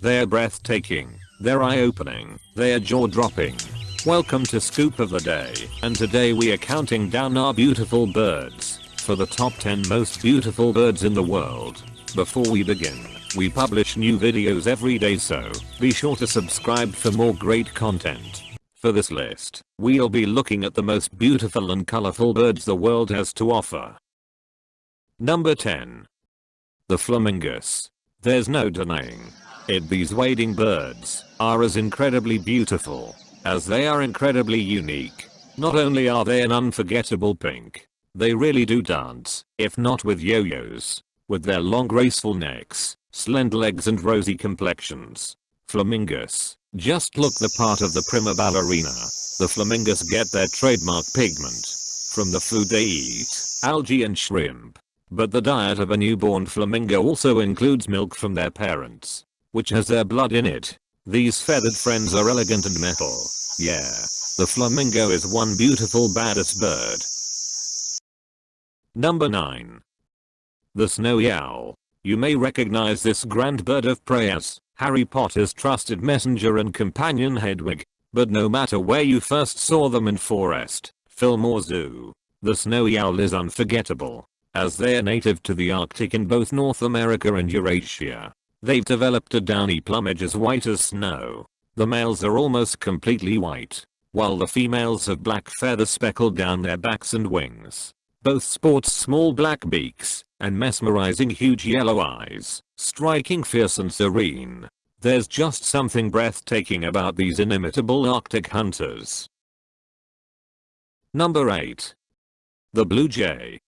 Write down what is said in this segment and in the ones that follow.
They are breathtaking, they're eye-opening, they are jaw-dropping. Welcome to Scoop of the Day, and today we are counting down our beautiful birds for the top 10 most beautiful birds in the world. Before we begin, we publish new videos every day so be sure to subscribe for more great content. For this list, we'll be looking at the most beautiful and colorful birds the world has to offer. Number 10. The Flamingos. There's no denying it these wading birds are as incredibly beautiful as they are incredibly unique. Not only are they an unforgettable pink, they really do dance, if not with yo-yos, with their long graceful necks, slender legs and rosy complexions. Flamingos just look the part of the prima ballerina. The flamingos get their trademark pigment from the food they eat, algae and shrimp. But the diet of a newborn flamingo also includes milk from their parents, which has their blood in it. These feathered friends are elegant and metal. Yeah, the flamingo is one beautiful baddest bird. Number 9. The Snowy Owl. You may recognize this grand bird of prey as Harry Potter's trusted messenger and companion Hedwig. But no matter where you first saw them in forest, film or zoo, the snowy owl is unforgettable, as they are native to the Arctic in both North America and Eurasia. They've developed a downy plumage as white as snow. The males are almost completely white, while the females have black feathers speckled down their backs and wings. Both sport small black beaks and mesmerizing huge yellow eyes, striking fierce and serene. There's just something breathtaking about these inimitable arctic hunters. Number 8. The Blue Jay.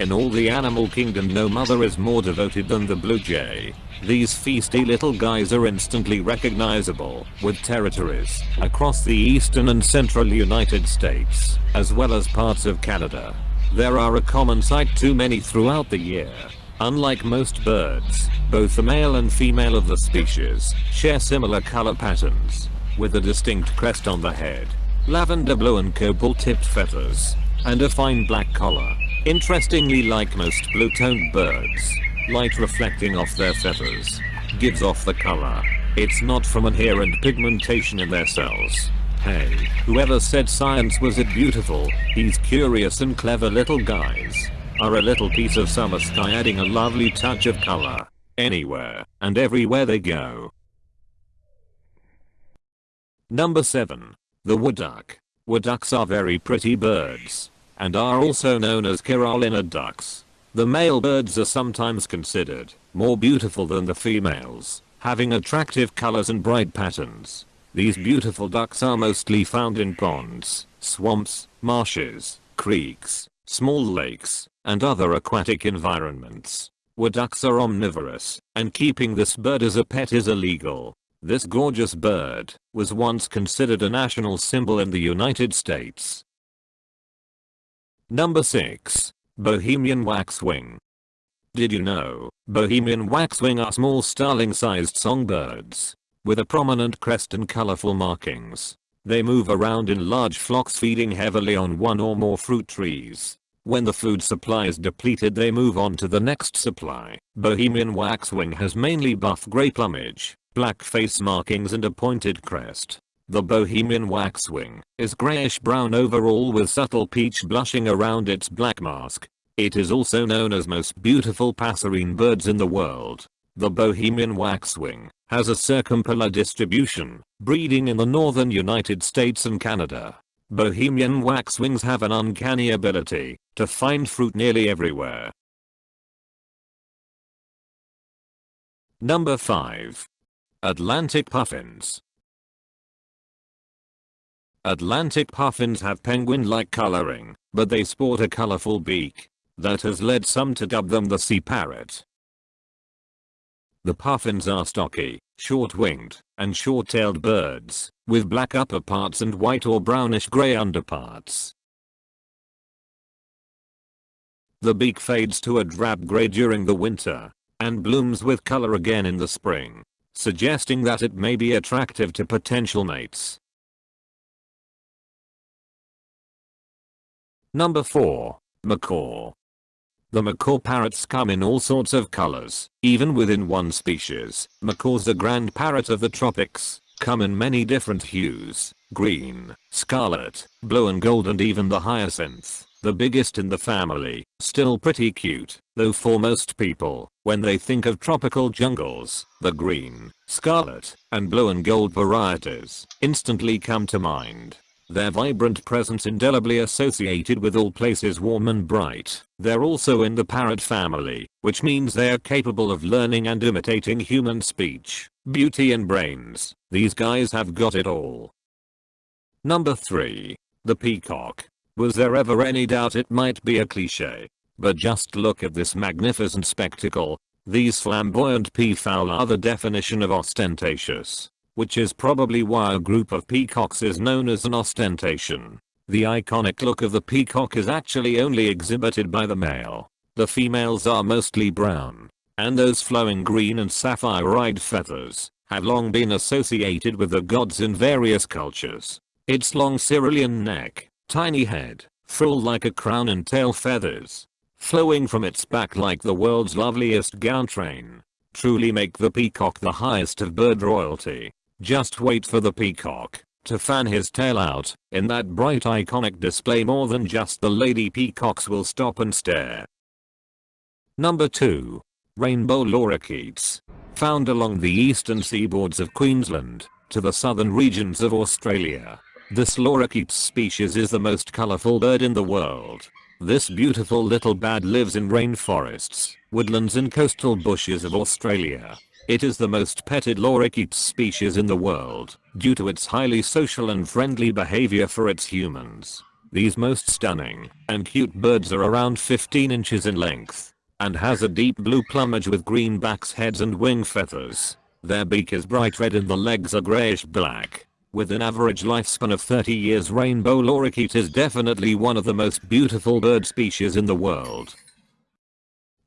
In all the animal kingdom no mother is more devoted than the blue jay. These feisty little guys are instantly recognizable, with territories across the eastern and central United States, as well as parts of Canada. There are a common sight too many throughout the year. Unlike most birds, both the male and female of the species share similar color patterns, with a distinct crest on the head, lavender blue and cobalt-tipped feathers, and a fine black collar. Interestingly like most blue-toned birds, light reflecting off their feathers gives off the color. It's not from inherent pigmentation in their cells. Hey, whoever said science was it beautiful, these curious and clever little guys are a little piece of summer sky adding a lovely touch of color anywhere and everywhere they go. Number 7. The wood duck. Wood ducks are very pretty birds and are also known as Carolina ducks. The male birds are sometimes considered more beautiful than the females, having attractive colors and bright patterns. These beautiful ducks are mostly found in ponds, swamps, marshes, creeks, small lakes, and other aquatic environments. Wood ducks are omnivorous, and keeping this bird as a pet is illegal. This gorgeous bird was once considered a national symbol in the United States. Number 6. Bohemian Waxwing. Did you know, Bohemian Waxwing are small starling-sized songbirds, with a prominent crest and colorful markings. They move around in large flocks feeding heavily on one or more fruit trees. When the food supply is depleted they move on to the next supply. Bohemian waxwing has mainly buff gray plumage, black face markings and a pointed crest. The Bohemian waxwing is grayish brown overall with subtle peach blushing around its black mask. It is also known as most beautiful passerine birds in the world. The Bohemian waxwing has a circumpolar distribution, breeding in the northern United States and Canada. Bohemian waxwings have an uncanny ability to find fruit nearly everywhere. Number 5. Atlantic Puffins Atlantic puffins have penguin-like coloring, but they sport a colorful beak that has led some to dub them the sea parrot. The puffins are stocky, short-winged, and short-tailed birds, with black upper parts and white or brownish gray underparts. The beak fades to a drab gray during the winter, and blooms with color again in the spring, suggesting that it may be attractive to potential mates. Number 4. Macaw. The macaw parrots come in all sorts of colors, even within one species. Macaws the grand parrot of the tropics, come in many different hues, green, scarlet, blue and gold and even the hyacinth, the biggest in the family, still pretty cute, though for most people, when they think of tropical jungles, the green, scarlet, and blue and gold varieties instantly come to mind. Their vibrant presence indelibly associated with all places warm and bright. They're also in the parrot family, which means they're capable of learning and imitating human speech, beauty and brains. These guys have got it all. Number 3. The Peacock. Was there ever any doubt it might be a cliche? But just look at this magnificent spectacle. These flamboyant peafowl are the definition of ostentatious which is probably why a group of peacocks is known as an ostentation. The iconic look of the peacock is actually only exhibited by the male. The females are mostly brown. And those flowing green and sapphire-eyed feathers have long been associated with the gods in various cultures. Its long cerulean neck, tiny head, full like a crown and tail feathers, flowing from its back like the world's loveliest gown train, truly make the peacock the highest of bird royalty. Just wait for the peacock to fan his tail out in that bright iconic display more than just the lady peacocks will stop and stare. Number 2. Rainbow lorikeets. Found along the eastern seaboards of Queensland to the southern regions of Australia. This lorikeet species is the most colorful bird in the world. This beautiful little bad lives in rainforests, woodlands and coastal bushes of Australia. It is the most petted lorikeet species in the world, due to its highly social and friendly behavior for its humans. These most stunning and cute birds are around 15 inches in length and has a deep blue plumage with green backs heads and wing feathers. Their beak is bright red and the legs are grayish black. With an average lifespan of 30 years rainbow lorikeet is definitely one of the most beautiful bird species in the world.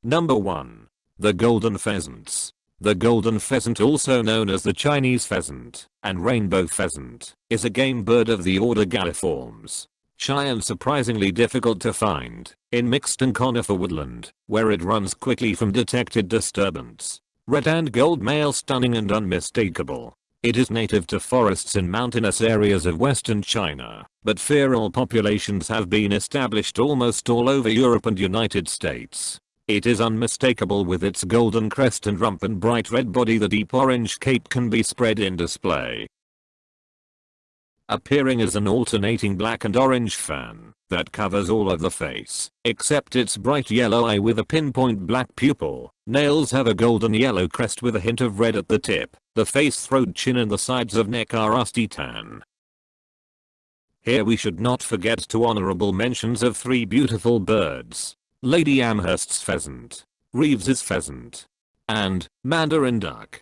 Number 1. The Golden Pheasants the golden pheasant also known as the Chinese pheasant and rainbow pheasant is a game bird of the order Galliformes. Shy and surprisingly difficult to find in mixed and conifer woodland where it runs quickly from detected disturbance. Red and gold male stunning and unmistakable. It is native to forests in mountainous areas of western China, but feral populations have been established almost all over Europe and United States. It is unmistakable with its golden crest and rump and bright red body the deep orange cape can be spread in display. Appearing as an alternating black and orange fan that covers all of the face, except its bright yellow eye with a pinpoint black pupil. Nails have a golden yellow crest with a hint of red at the tip. The face throat chin and the sides of neck are rusty tan. Here we should not forget two honorable mentions of three beautiful birds. Lady Amherst's pheasant, Reeves's pheasant, and Mandarin duck.